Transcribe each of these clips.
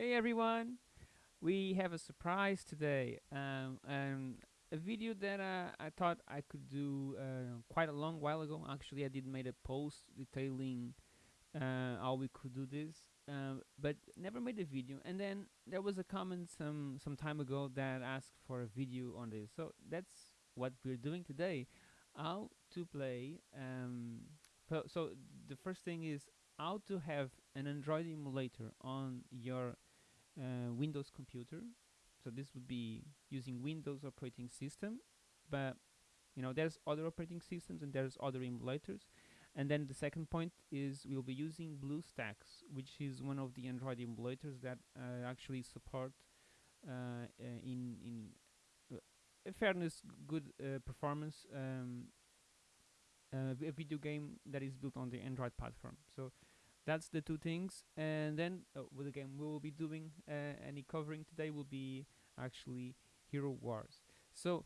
Hey everyone! We have a surprise today. Um, um, a video that uh, I thought I could do uh, quite a long while ago. Actually, I did made a post detailing uh, how we could do this, uh, but never made a video. And then there was a comment some some time ago that asked for a video on this. So that's what we're doing today. How to play. Um, so the first thing is how to have an Android emulator on your uh, Windows computer. So this would be using Windows operating system, but you know there's other operating systems and there's other emulators. And then the second point is we'll be using BlueStacks, which is one of the Android emulators that uh, actually support uh, uh, in in uh, fairness good performance um, a video game that is built on the Android platform. So that's the two things. And then uh, with the game we will be doing uh, any covering today will be actually hero wars. So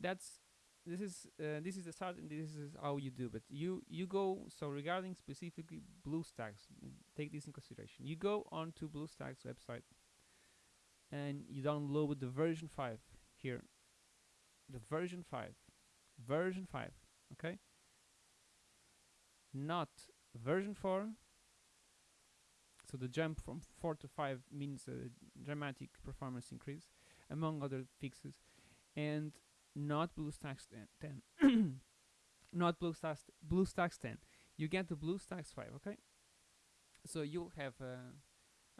that's this is uh, this is the start and this is how you do it you you go so regarding specifically bluestacks take this in consideration. You go on to bluestacks website and you download the version 5 here. The version 5 version 5 okay? Not version 4 so the jump from 4 to 5 means a dramatic performance increase among other fixes. And not BlueStacks 10, 10. not BlueStacks BlueStacks 10 you get the BlueStacks 5 okay? So you'll have a,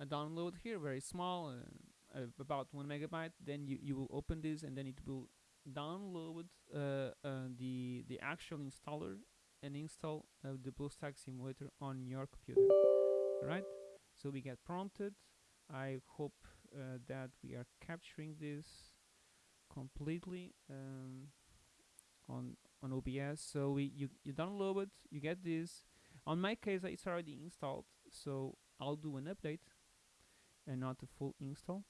a download here very small uh, uh, about 1 megabyte. Then you, you will open this and then it will download uh, uh the the actual installer and install uh, the BlueStacks simulator on your computer. Right? So we get prompted. I hope uh, that we are capturing this completely um, on on OBS. So we you you download it, you get this. On my case, it's already installed, so I'll do an update and not a full install.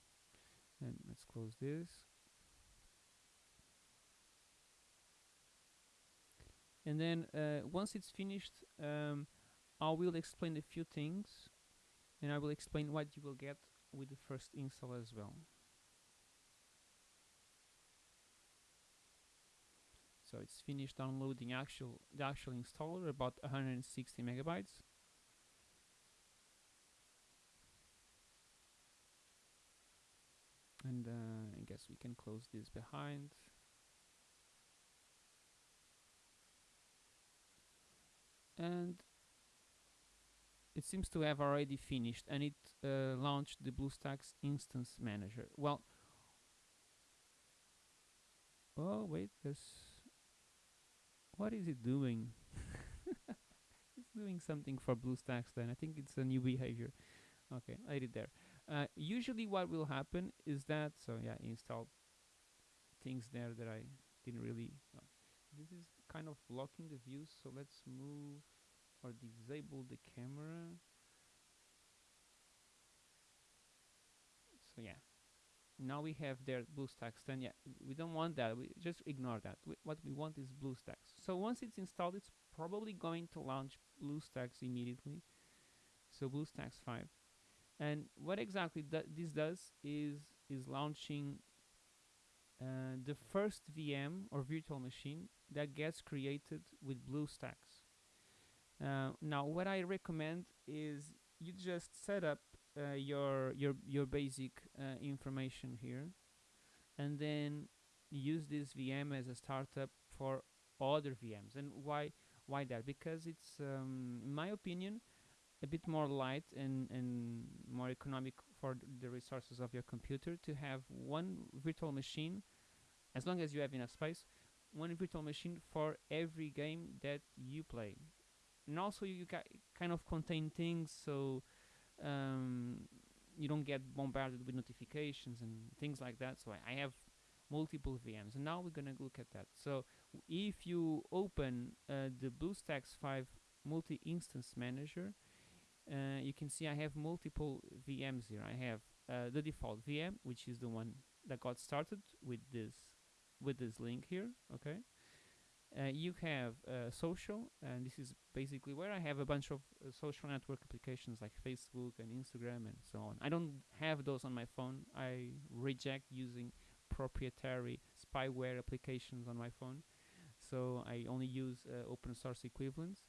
And let's close this. And then uh, once it's finished um, I will explain a few things and I will explain what you will get with the first install as well. So it's finished downloading actual the actual installer about 160 megabytes. And uh, I guess we can close this behind and it seems to have already finished and it uh, launched the BlueStacks instance manager. Well, oh wait, there's what is it doing? it's doing something for BlueStacks then. I think it's a new behavior. Okay, I did there. Uh, usually what will happen is that, so yeah, install things there that I didn't really, this is kind of blocking the view so let's move or disable the camera. So yeah. Now we have there BlueStacks then yeah we don't want that. We just ignore that. We, what we want is BlueStacks so once it's installed it's probably going to launch BlueStacks immediately. So BlueStacks 5 and what exactly that this does is is launching uh, the first VM or virtual machine that gets created with BlueStacks. Uh, now, what I recommend is you just set up uh, your your your basic uh, information here, and then use this VM as a startup for other VMs. And why why that? Because it's, um, in my opinion, a bit more light and and more economic for the resources of your computer to have one virtual machine, as long as you have enough space, one virtual machine for every game that you play. And also you kind of contain things so um, you don't get bombarded with notifications and things like that. So I, I have multiple VMs and now we're gonna look at that. So if you open uh, the BlueStacks 5 multi-instance manager uh, you can see I have multiple VMs here I have uh, the default VM which is the one that got started with this with this link here okay uh, you have uh, social, and this is basically where I have a bunch of uh, social network applications like Facebook and Instagram and so on. I don't have those on my phone. I reject using proprietary spyware applications on my phone, so I only use uh, open source equivalents.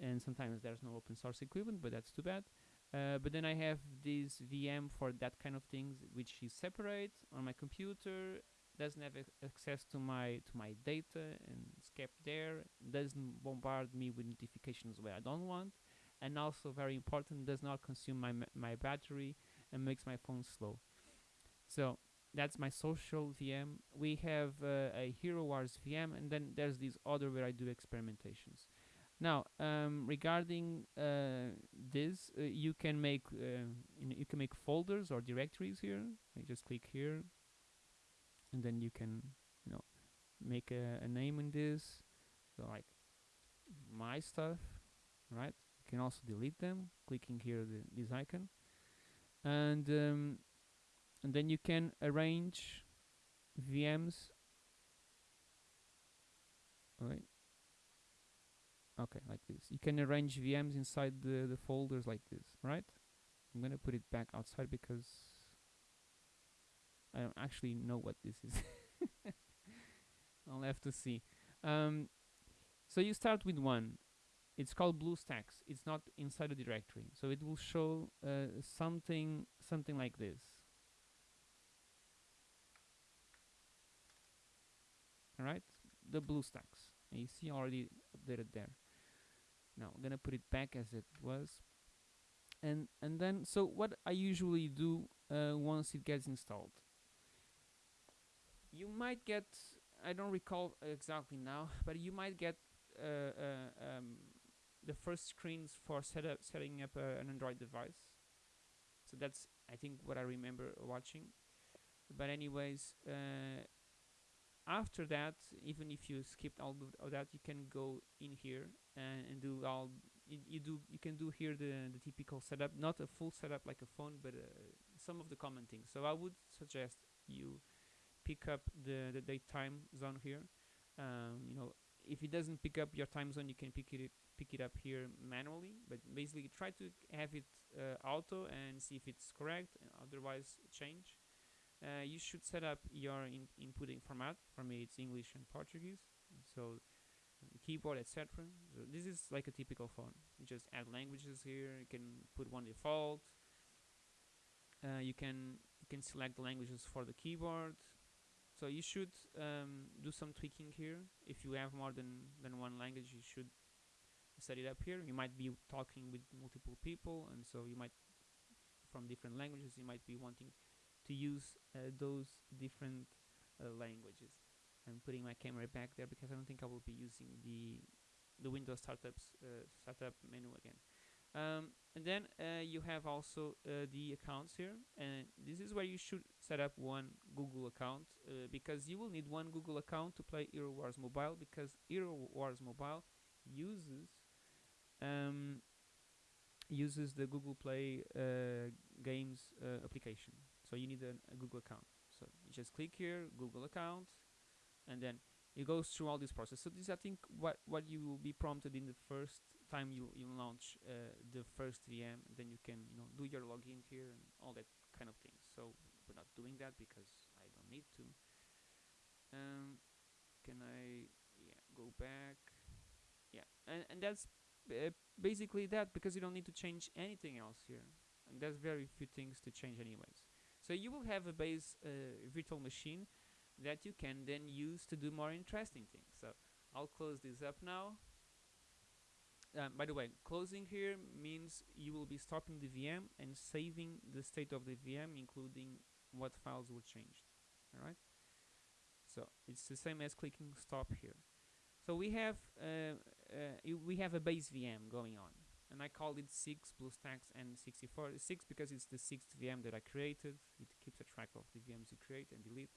And sometimes there's no open source equivalent, but that's too bad. Uh, but then I have this VM for that kind of things, which is separate on my computer, doesn't have ac- access to my to my data and it's kept there doesn't bombard me with notifications where I don't want and also very important does not consume my my battery and makes my phone slow. So that's my social VM we have uh, a Hero Wars VM and then there's this other where I do experimentations now um, regarding uh, this uh, you can make uh, you, you can make folders or directories here. I just click here. And then you can you know make a, a name in this. So like my stuff right? You can also delete them clicking here the, this icon. And um, and then you can arrange VMs right okay like this you can arrange VMs inside the, the folders like this right I'm gonna put it back outside because I don't actually know what this is. I'll have to see. Um, so you start with one. It's called BlueStacks. It's not inside a directory, so it will show uh, something something like this. All right, the BlueStacks. And you see already updated there. Now I'm gonna put it back as it was, and and then so what I usually do uh, once it gets installed you might get I don't recall exactly now, but you might get uh, uh, um, the first screens for set up, setting up uh, an Android device. So that's I think what I remember watching. But anyways, uh, after that, even if you skipped all of that, you can go in here and, and do all. You, you do you can do here the the typical setup, not a full setup like a phone, but uh, some of the common things. So I would suggest you pick up the, the date time zone here. Um, you know, if it doesn't pick up your time zone, you can pick it pick it up here manually. But basically, try to have it uh, auto and see if it's correct. Otherwise, change. Uh, you should set up your in inputting format. For me, it's English and Portuguese. So keyboard, etc. So this is like a typical phone. You just add languages here. You can put one default. Uh, you can you can select the languages for the keyboard. So you should um, do some tweaking here. If you have more than, than one language, you should set it up here. You might be talking with multiple people, and so you might, from different languages, you might be wanting to use uh, those different uh, languages. I'm putting my camera back there because I don't think I will be using the the Windows startups uh, startup menu again. Um, and then uh, you have also uh, the accounts here and this is where you should set up one Google account uh, because you will need one Google account to play Hero Wars Mobile because Hero Wars Mobile uses um, uses the Google Play games application so you need a, a Google account so you just click here Google account and then it goes through all this process so this I think what what you will be prompted in the first time you you launch uh, the first VM, then you can you know do your login here and all that kind of things. So we're not doing that because I don't need to. Um, can I yeah go back? Yeah, and and that's uh, basically that because you don't need to change anything else here, and there's very few things to change anyways. So you will have a base uh, virtual machine that you can then use to do more interesting things. So I'll close this up now um, by the way, closing here means you will be stopping the VM and saving the state of the VM, including what files were changed. All right. So it's the same as clicking stop here. So we have uh, uh, we have a base VM going on, and I called it six BlueStacks N64. Six because it's the sixth VM that I created. It keeps a track of the VMs you create and delete.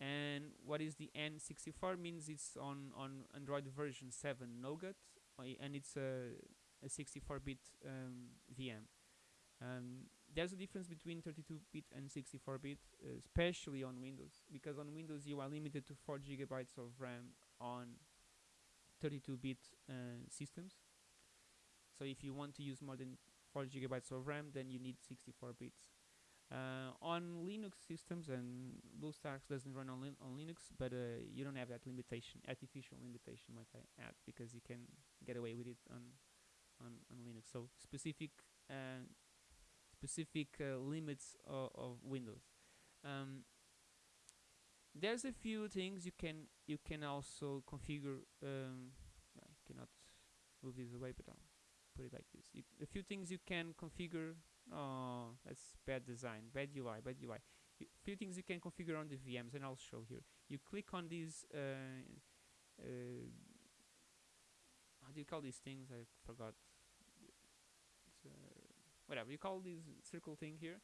And what is the N64 means it's on on Android version 7 Nougat and it's a, a 64-bit um, VM. Um, there's a difference between 32-bit and 64-bit, uh, especially on Windows, because on Windows you are limited to 4 gigabytes of RAM on 32-bit uh, systems. So if you want to use more than 4 gigabytes of RAM, then you need 64 bits. Uh, on Linux systems, and BlueStacks doesn't run on, on Linux, but uh, you don't have that limitation, artificial limitation, might I add, because you can get away with it on on, on Linux. So specific uh, specific uh, limits of, of Windows. Um, there's a few things you can you can also configure. Um, I cannot move this away, but I'll put it like this. You, a few things you can configure. Oh, that's bad design, bad UI, bad UI. A few things you can configure on the VMs, and I'll show here. You click on these. Uh, uh, how do you call these things? I forgot. Uh, whatever you call this circle thing here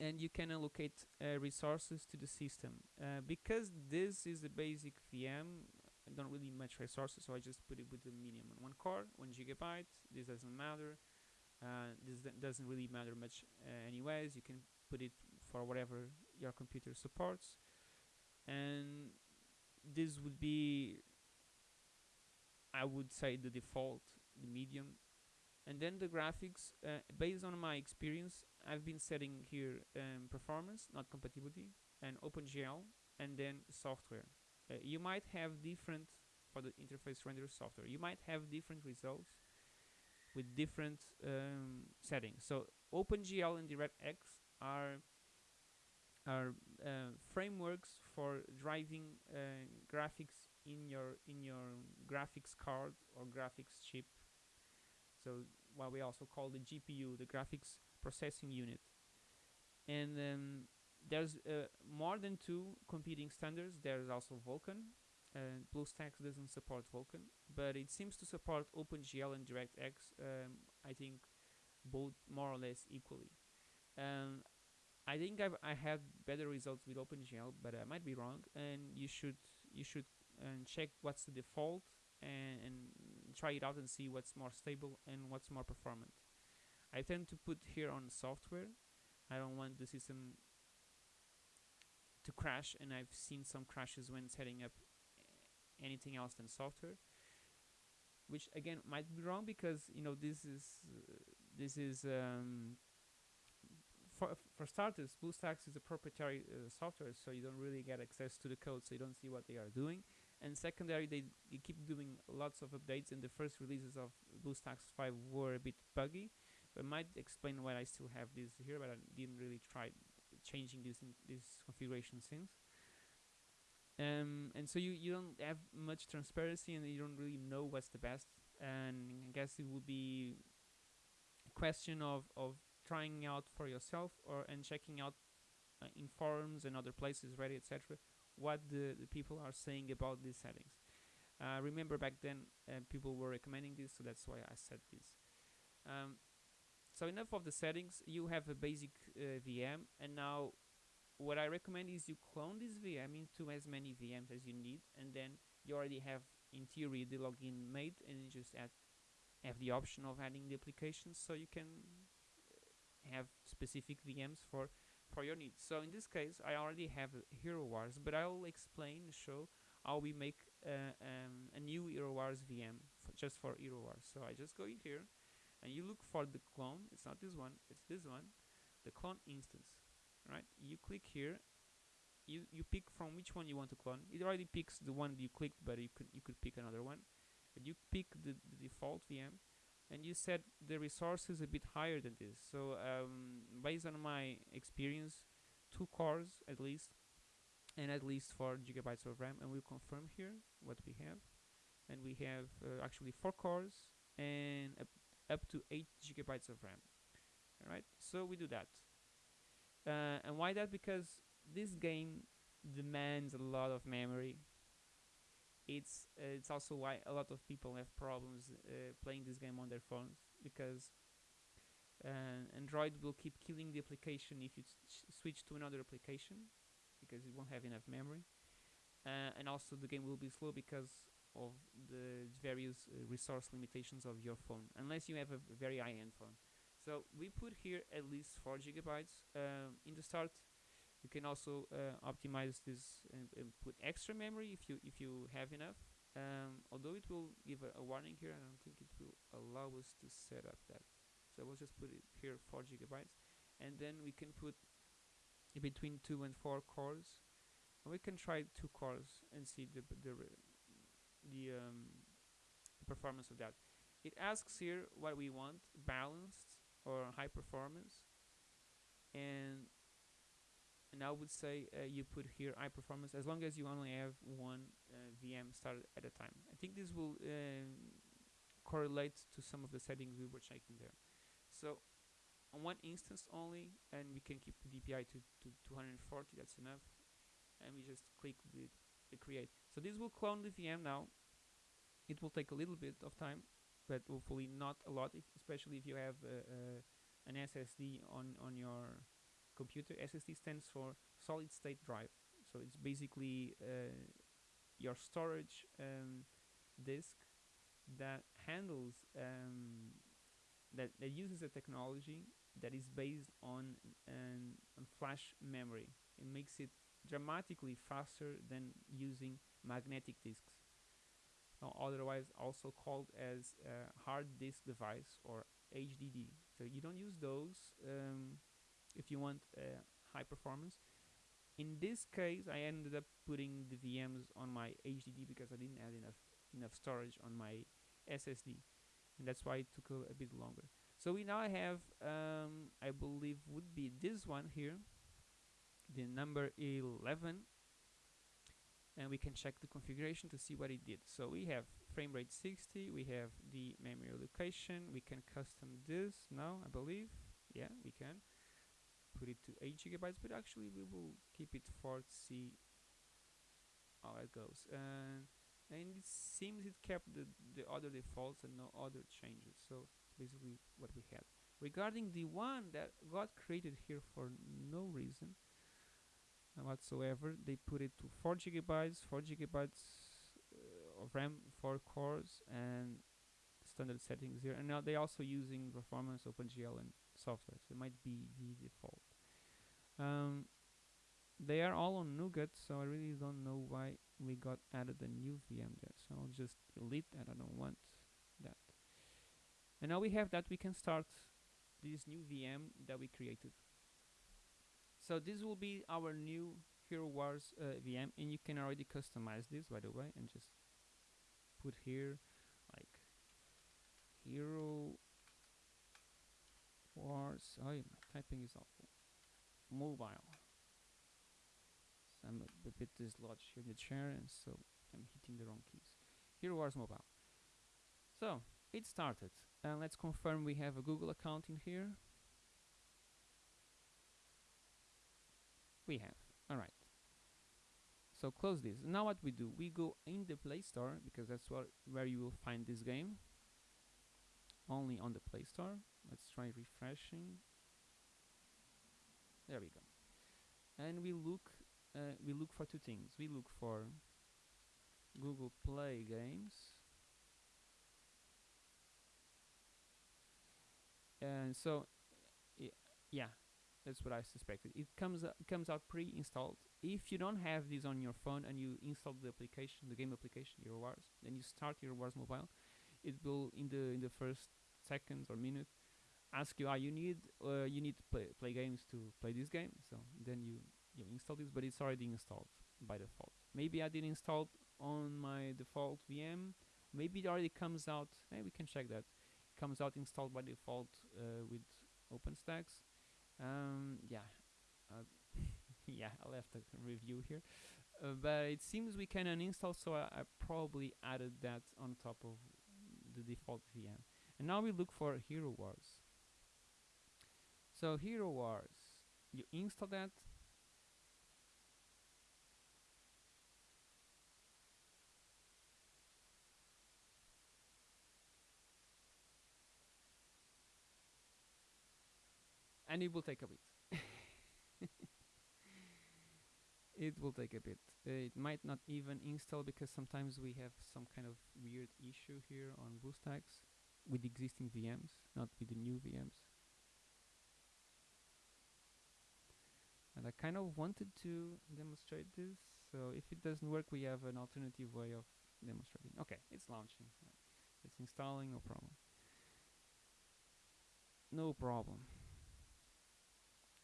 and you can allocate uh, resources to the system uh, because this is a basic VM I don't really much resources so I just put it with the medium. On one core one gigabyte this doesn't matter. Uh, this doesn't really matter much uh, anyways. You can put it for whatever your computer supports. And this would be I would say the default the medium. And then the graphics uh, based on my experience I've been setting here um, performance not compatibility and OpenGL and then software uh, you might have different for the interface render software. You might have different results with different um, settings. So OpenGL and DirectX are are uh, frameworks for driving uh, graphics in your in your graphics card or graphics chip. So what we also call the GPU, the graphics processing unit. And um, there's uh, more than two competing standards. There's also Vulkan. Uh, BlueStacks doesn't support Vulkan, but it seems to support OpenGL and DirectX. Um, I think both more or less equally. Um, I think I've, I had better results with OpenGL, but I might be wrong. And you should you should um, check what's the default and, and try it out and see what's more stable and what's more performant. I tend to put here on software. I don't want the system to crash and I've seen some crashes when setting up anything else than software which again might be wrong because you know this is uh, this is um, for for starters BlueStacks is a proprietary uh, software so you don't really get access to the code so you don't see what they are doing. And secondary they, they keep doing lots of updates and the first releases of BlueStacks 5 were a bit buggy but might explain why I still have this here but I didn't really try changing this in this configuration since um, and so you, you don't have much transparency and you don't really know what's the best and I guess it would be a question of, of trying out for yourself or and checking out uh, in forums and other places Reddit etc what the, the people are saying about these settings. Uh, remember back then uh, people were recommending this, so that's why I said this. Um, so enough of the settings, you have a basic uh, VM, and now what I recommend is you clone this VM into as many VMs as you need, and then you already have, in theory, the login made, and you just add, have the option of adding the applications, so you can have specific VMs for for your needs. So in this case, I already have Hero Wars, but I'll explain, show how we make uh, um, a new Hero Wars VM just for Hero Wars. So I just go in here, and you look for the clone. It's not this one, it's this one, the clone instance. Right? You click here. You you pick from which one you want to clone. It already picks the one you clicked, but you could you could pick another one. But you pick the, the default VM and you set the resources a bit higher than this so um, based on my experience two cores at least and at least 4 gigabytes of RAM and we'll confirm here what we have and we have uh, actually 4 cores and up, to 8 gigabytes of RAM. Alright so we do that. Uh, and why that? Because this game demands a lot of memory. It's uh, it's also why a lot of people have problems uh, playing this game on their phones because uh, Android will keep killing the application if you switch to another application because it won't have enough memory. Uh, and also the game will be slow because of the various uh, resource limitations of your phone unless you have a very high-end phone. So we put here at least 4 gigabytes um, in the start. You can also uh, optimize this and, and, put extra memory if you if you have enough. Um, although it will give a, a warning here I don't think it will allow us to set up that. So we'll just put it here 4 gigabytes. And then we can put between 2 and 4 cores. And we can try 2 cores and see the the the um, performance of that it asks here what we want balanced or high performance and and I would say uh, you put here high performance as long as you only have one uh, VM started at a time. I think this will um, correlate to some of the settings we were checking there. So on one instance only, and we can keep the DPI to, to 240, that's enough. And we just click the, the create. So this will clone the VM now. It will take a little bit of time, but hopefully not a lot, if, especially if you have uh, uh, an SSD on, on your computer. SSD stands for solid state drive. So it's basically uh, your storage um, disk that handles um, that, that uses a technology that is based on an on flash memory. It makes it dramatically faster than using magnetic disks. Now, otherwise also called as hard disk device or HDD. So you don't use those um, if you want uh, high performance. In this case, I ended up putting the VMs on my HDD because I didn't have enough enough storage on my SSD, and that's why it took a, a bit longer. So we now have, um, I believe, would be this one here, the number 11, and we can check the configuration to see what it did. So we have frame rate 60, we have the memory location, we can custom this now, I believe. Yeah, we can put it to 8 gigabytes but actually we will keep it for to see how it goes and it seems it kept the, the other defaults and no other changes so basically what we had regarding the one that got created here for no reason whatsoever. They put it to 4 gigabytes 4 gigabytes uh, of RAM 4 cores and standard settings here. And now they're also using performance OpenGL and software so it might be the default. Um, they are all on Nougat so I really don't know why we got added a new VM there. So I'll just delete that. I don't want that. And now we have that we can start this new VM that we created so this will be our new Hero Wars uh, VM and you can already customize this by the way and just put here like Hero Wars. Oh my typing is awful. Mobile. So I'm a, a bit dislodged here in the chair and so I'm hitting the wrong keys. Hero Wars mobile. So it started. And let's confirm we have a Google account in here we have. All right. So close this. Now what we do we go in the play store because that's where where you will find this game. Only on the play store. Let's try refreshing. There we go. And we look uh, we look for two things. We look for Google Play games. And so yeah that's what I suspected it comes uh, comes out pre-installed if you don't have this on your phone and you install the application the game application Hero Wars then you start Hero Wars mobile it will in the in the first seconds or minute ask you, ah, you need uh, you need to play, play games to play this game. So then you you install this, but it's already installed by default. Maybe I didn't install on my default VM. Maybe it already comes out. Hey, we can check that. Comes out installed by default uh, with OpenStax. Um, yeah, uh, yeah, I'll have to review here. Uh, but it seems we can uninstall, so I, I probably added that on top of the default VM. And now we look for Hero Wars. So Hero Wars, you install that. And it will take a bit. it will take a bit. Uh, it might not even install because sometimes we have some kind of weird issue here on BlueStacks with existing VMs, not with the new VMs. and I kind of wanted to demonstrate this so if it doesn't work we have an alternative way of demonstrating. Okay, it's launching. It's installing. No problem. No problem.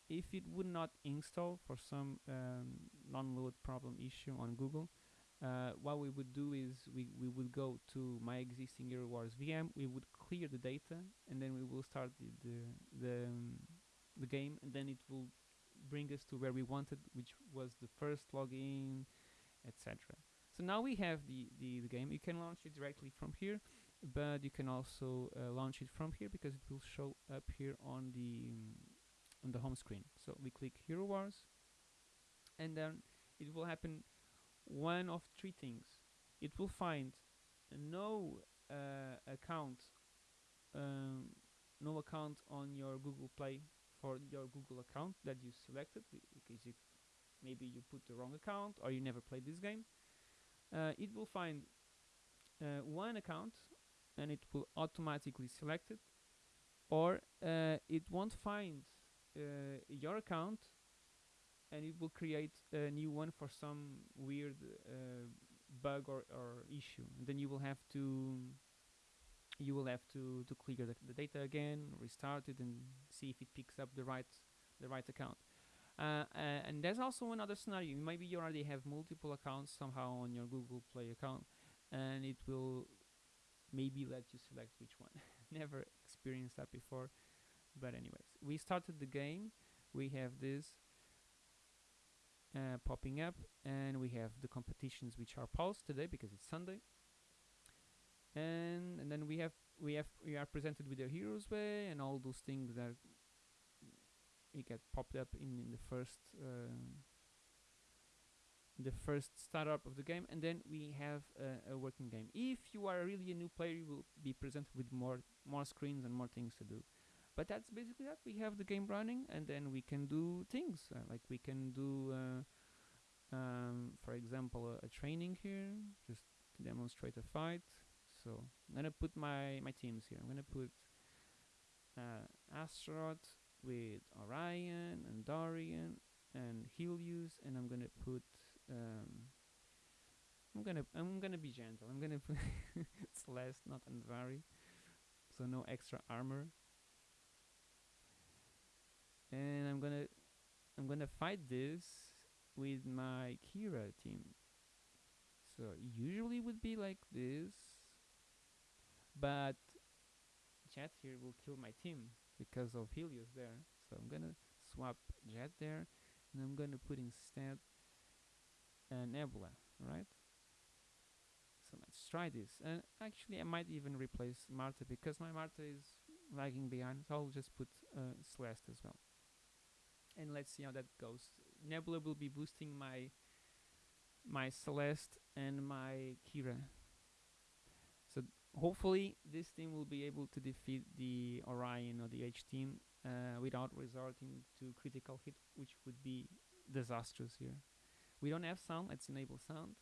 If it would not install for some um, non-load problem issue on Google, uh, what we would do is we, we would go to my existing Hero Wars VM, we would clear the data, and then we will start the the the, um, the game, and then it will bring us to where we wanted, which was the first login, etc. So now we have the, the, the game. You can launch it directly from here, but you can also uh, launch it from here because it will show up here on the um, on the home screen. So we click Hero Wars, and then it will happen one of three things. It will find no uh, account, um, no account on your Google Play for your Google account that you selected because you maybe you put the wrong account or you never played this game. Uh, it will find uh, one account and it will automatically select it, or uh, it won't find uh, your account and it will create a new one for some weird uh, bug or, or issue. And then you will have to you will have to to clear the, the data again restart it and see if it picks up the right the right account. Uh, uh, and there's also another scenario. Maybe you already have multiple accounts somehow on your google play account and it will maybe let you select which one. Never experienced that before. But anyways we started the game we have this uh, popping up and we have the competitions which are paused today because it's Sunday. And and then we have we have we are presented with the heroes way and all those things that it get popped up in, in the first uh, the first startup of the game. And then we have a working game. If you are really a new player you will be presented with more more screens and more things to do but that's basically that. We have the game running and then we can do things uh, like we can do uh, um, for example a, a, training here just to demonstrate a fight. So I'm gonna put my my teams here. I'm gonna put uh, with Orion and Dorian and Helios and I'm gonna put um, I'm gonna I'm gonna be gentle. I'm gonna put Celeste not Andvari so no extra armor and I'm gonna I'm gonna fight this with my Kira team. So usually would be like this, but Jet here will kill my team because of Helios there. So I'm gonna swap Jet there, and I'm gonna put instead a Nebula, right? So let's try this. And actually, I might even replace Marta because my Marta is lagging behind. So I'll just put uh, Celeste as well and let's see how that goes. Nebula will be boosting my my Celeste and my Kira. So hopefully this team will be able to defeat the Orion or the H team uh, without resorting to critical hit, which would be disastrous here. We don't have sound, let's enable sound.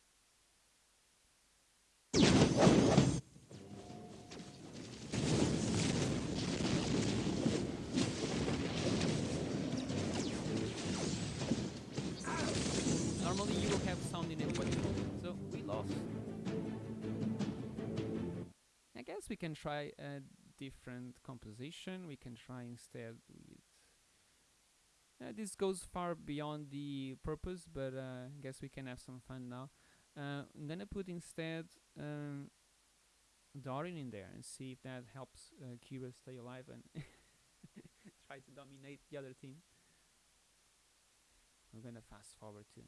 Guess we can try a different composition. We can try instead with... Uh, this goes far beyond the purpose, but uh, I guess we can have some fun now. Uh, I'm gonna put instead um, Dorian in there and see if that helps uh, Kira stay alive and try to dominate the other team. I'm gonna fast forward too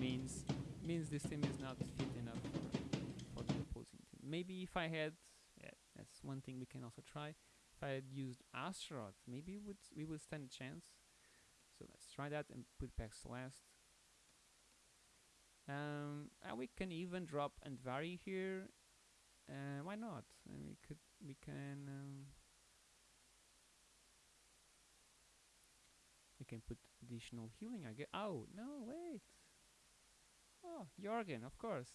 means means this team is not fit enough for, for the opposing team. Maybe if I had, yeah, that's one thing we can also try. If I had used Astaroth, maybe would we would stand a chance. So let's try that and put back Celeste. Um, and we can even drop Andvari here. Uh, why not? And we could we can um, we can put additional healing. I get. Oh no, wait. Oh, Jorgen, of course.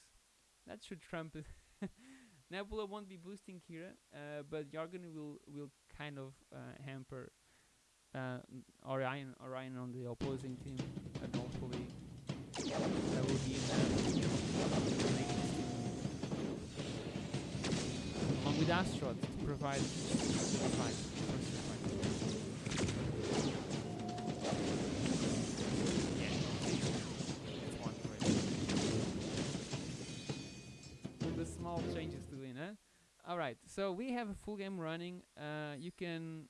That should trump. Nebula won't be boosting Kira, uh, but Jorgen will will kind of uh, hamper uh, Orion, Orion on the opposing team, and hopefully there will be along with Astaroth to provide. The small changes to it, huh? All right, so we have a full game running. Uh, you can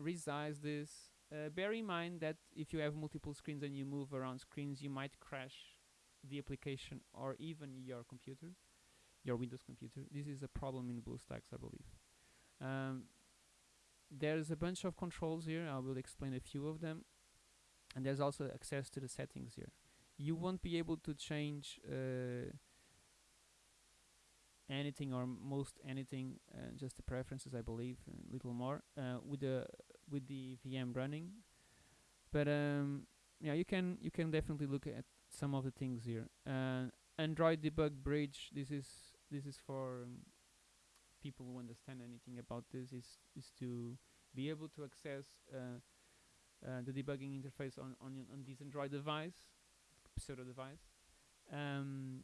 resize this. Uh, bear in mind that if you have multiple screens and you move around screens, you might crash the application or even your computer, your Windows computer. This is a problem in BlueStacks, I believe. Um, there's a bunch of controls here. I will explain a few of them. And there's also access to the settings here. You won't be able to change uh, anything or most anything, uh, just the preferences, I believe, a little more uh, with the with the VM running. But um, yeah, you can you can definitely look at some of the things here. Uh, Android debug bridge. This is this is for um, people who understand anything about this. Is is to be able to access uh, uh, the debugging interface on on on this Android device, pseudo device, um,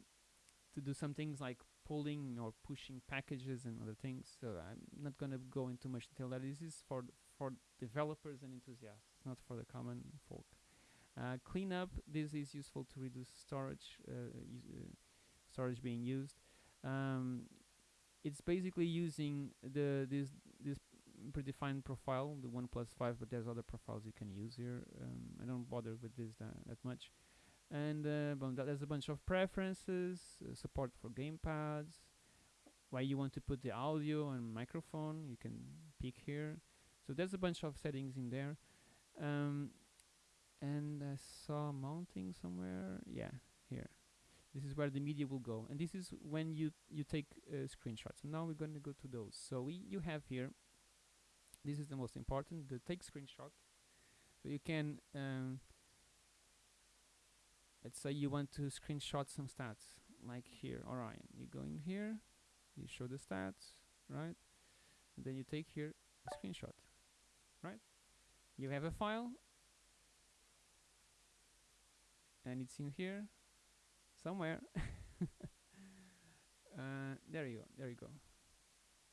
to do some things like pulling or pushing packages and other things. So I'm not going to go into much detail. That this is for for developers and enthusiasts, not for the common folk. Uh, cleanup. This is useful to reduce storage uh, uh, storage being used. Um, it's basically using the this this predefined profile, the one plus five, but there's other profiles you can use here. Um, I don't bother with this that, that much. And uh, there's a bunch of preferences, uh, support for gamepads, where you want to put the audio and microphone, you can pick here. So there's a bunch of settings in there. Um, and I saw mounting somewhere. Yeah, here. This is where the media will go, and this is when you you take uh, screenshots. And now we're going to go to those. So we you have here. This is the most important. The take screenshot. So you can. Um, let's say you want to screenshot some stats, like here, Orion. You go in here, you show the stats, right? And then you take here a screenshot, right? You have a file, and it's in here somewhere. uh, there you go. There you go.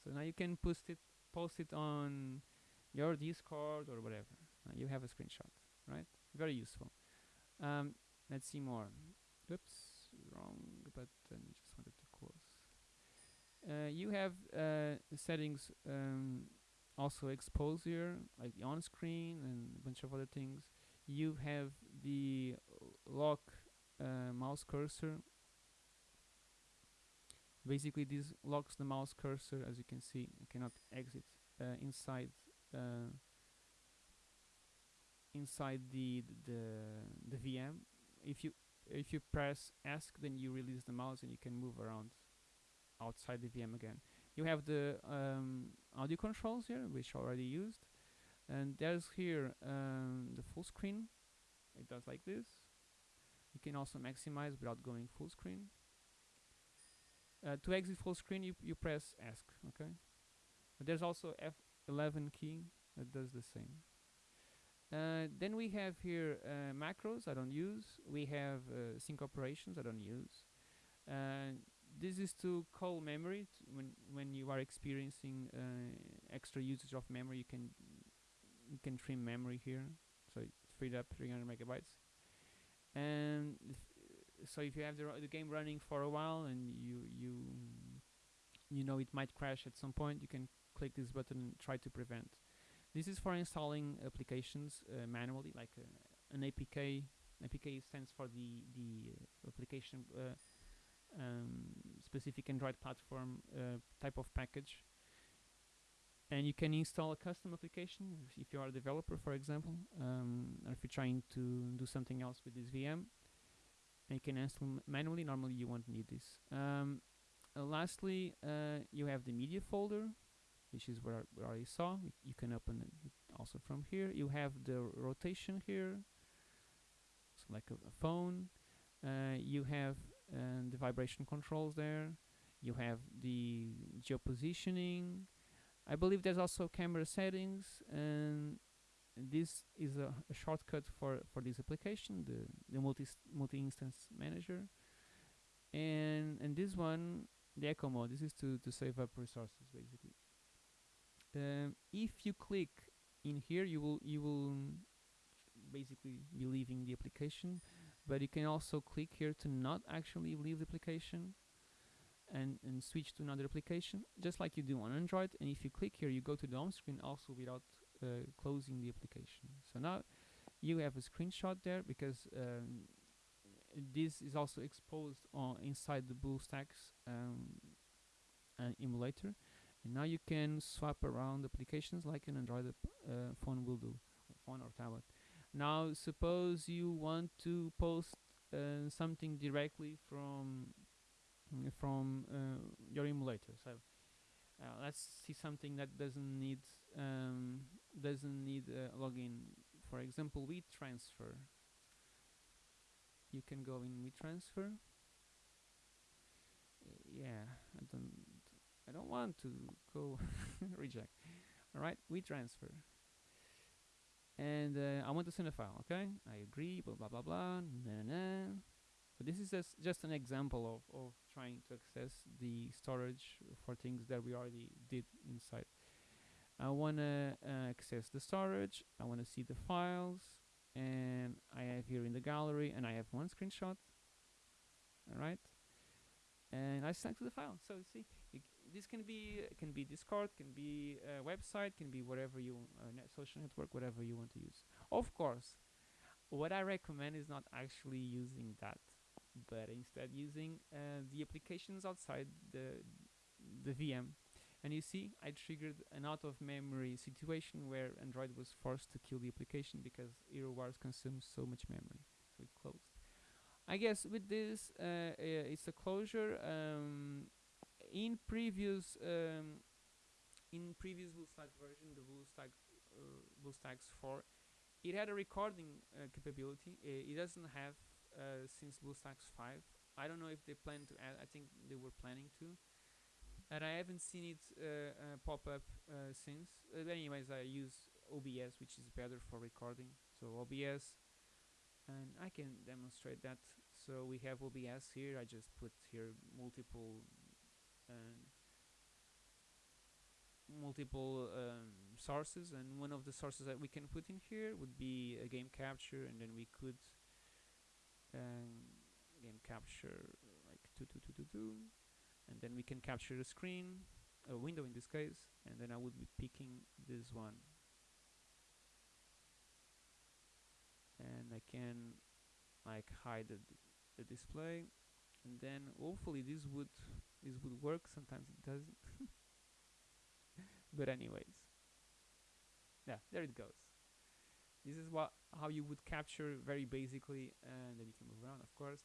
So now you can post it, post it on your Discord or whatever. Now you have a screenshot, right? Very useful. Um, let's see more. Oops, wrong button. Just wanted to close. Uh, you have uh, settings um, also expose here, like on screen and a bunch of other things. You have the lock uh, mouse cursor. Basically, this locks the mouse cursor, as you can see. You cannot exit uh, inside uh, inside the the the VM. If you if you press ESC, then you release the mouse and you can move around outside the VM again. You have the um, audio controls here, which already used, and there's here um, the full screen. It does like this. You can also maximize without going full screen. Uh, to exit full screen, you you press ESC. Okay. But there's also F11 key that does the same. Uh, then we have here uh, macros I don't use. We have uh, sync operations I don't use. Uh, this is to call memory when when you are experiencing uh, extra usage of memory. You can you can trim memory here, so it freed up 300 megabytes. And so if you have the, the game running for a while and you you you know it might crash at some point, you can click this button and try to prevent. This is for installing applications uh, manually, like uh, an APK. APK stands for the the uh, application um, specific Android platform uh, type of package. And you can install a custom application if, if you are a developer, for example, um, or if you're trying to do something else with this VM. You can install manually. Normally, you won't need this. Um, uh, lastly, you have the media folder, which is where we already saw. You, you can open it also from here. You have the rotation here, so like a, a phone. Uh, you have uh, the vibration controls there. You have the geopositioning. I believe there's also camera settings and this is a, a shortcut for for this application, the the multi multi manager, and and this one, the eco mode. This is to to save up resources basically. Um, if you click in here, you will you will basically be leaving the application, but you can also click here to not actually leave the application and, and switch to another application, just like you do on Android. And if you click here, you go to the home screen also without uh, closing the application. So now you have a screenshot there because um, this is also exposed on inside the BlueStacks um, uh, emulator. And now you can swap around applications like an Android uh, phone will do, phone or tablet. Now suppose you want to post uh, something directly from from uh, your emulator. So uh, let's see something that doesn't need um, doesn't need a login. For example, WeTransfer. You can go in WeTransfer. Yeah, I don't I don't want to go reject. All right, WeTransfer. And uh, I want to send a file. Okay, I agree. Blah blah blah blah. So this is just, an example of, of trying to access the storage for things that we already did inside. I want to uh, access the storage, I want to see the files, and I have here in the gallery, and I have one screenshot, alright, and I select the file. So see, this can be can be Discord, can be a website, can be whatever you uh, net social network, whatever you want to use. Of course, what I recommend is not actually using that but instead using uh, the applications outside the the VM. And you see, I triggered an out-of-memory situation where Android was forced to kill the application because HeroWars consumes so much memory, so it closed. I guess with this, uh, uh, it's a closure. Um, in previous um, in previous BlueStacks version, the BlueStacks uh, BlueStacks 4, it had a recording uh, capability. it doesn't have uh, since BlueStacks 5. I don't know if they plan to add, I think they were planning to. And I haven't seen it uh, uh, pop up uh, since. anyways, I use OBS, which is better for recording. So OBS, and I can demonstrate that. So we have OBS here. I just put here multiple um, multiple um, sources and one of the sources that we can put in here would be a game capture and then we could um, capture like two two two two two and then we can capture a screen a window in this case and then I would be picking this one. And I can like hide the, the display and then hopefully this would this would work. Sometimes it doesn't. But anyways. Yeah there it goes this is what how you would capture very basically, and then you can move around, of course.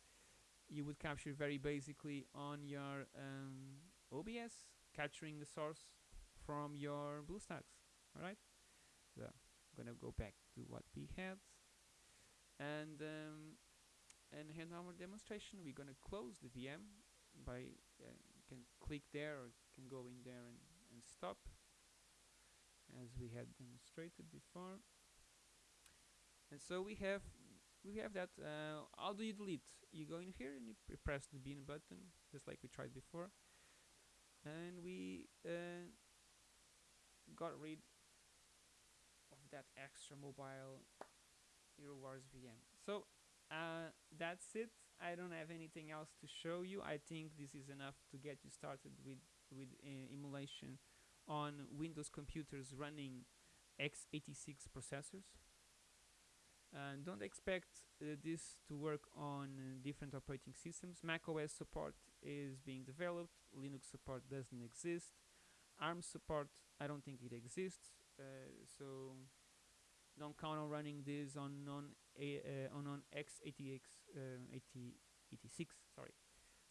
You would capture very basically on your um, OBS, capturing the source from your BlueStacks. All right. So I'm gonna go back to what we had, and um, and hand our demonstration. We're gonna close the VM by uh, you can click there or you can go in there and, and stop as we had demonstrated before and so we have we have that uh, how do you delete. You go in here and you press the bin button just like we tried before. And we uh, got rid of that extra mobile Hero Wars VM so uh, that's it. I don't have anything else to show you. I think this is enough to get you started with with uh, emulation on Windows computers running x86 processors and don't expect uh, this to work on uh, different operating systems. Mac OS support is being developed, Linux support doesn't exist, ARM support, I don't think it exists, uh, so don't count on running this on non uh, on on x86 86 sorry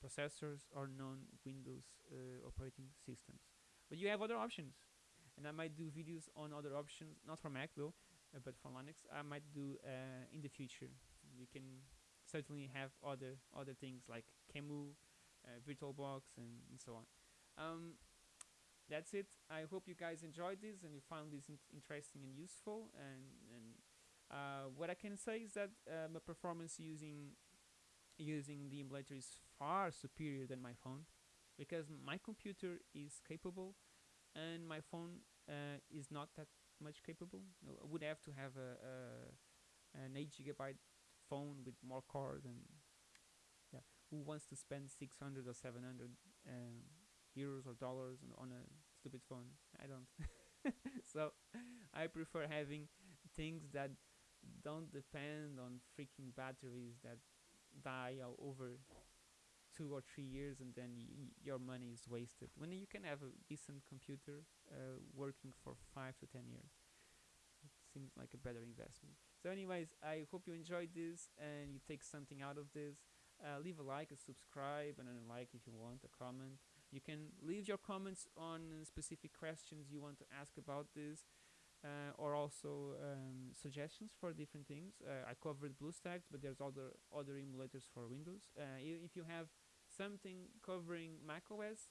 processors or non-Windows uh, operating systems. But you have other options, and I might do videos on other options, not for Mac though, uh, but for Linux I might do uh, in the future. You can certainly have other other things like QEMU, uh, VirtualBox, and, and so on. Um, that's it. I hope you guys enjoyed this and you found this in- interesting and useful. And and uh, what I can say is that uh, my performance using using the emulator is far superior than my phone because my computer is capable and my phone uh, is not that much capable. No, I would have to have a, a an eight gigabyte phone with more cores and yeah, who wants to spend six hundred or seven hundred um, euros or dollars on, on a stupid phone? I don't. so I prefer having things that don't depend on freaking batteries that die o- over two or three years and then your money is wasted when you can have a decent computer uh, working for five to ten years it seems like a better investment so anyways i hope you enjoyed this and you take something out of this uh, leave a like a subscribe and a like if you want a comment you can leave your comments on specific questions you want to ask about this uh, or also um, suggestions for different things. Uh, I covered BlueStacks, but there's other other emulators for Windows. Uh, if you have something covering macOS,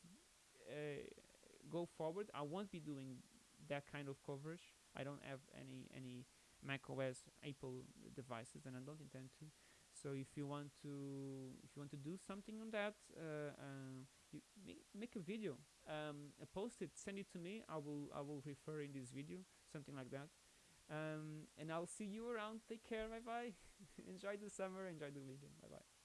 uh, go forward. I won't be doing that kind of coverage. I don't have any any macOS Apple devices, and I don't intend to. So if you want to if you want to do something on that, uh, uh, you make, make a video, um, post it, send it to me. I will I will refer in this video, something like that. Um, and I'll see you around. Take care. Bye bye. enjoy the summer. Enjoy the weekend. Bye bye.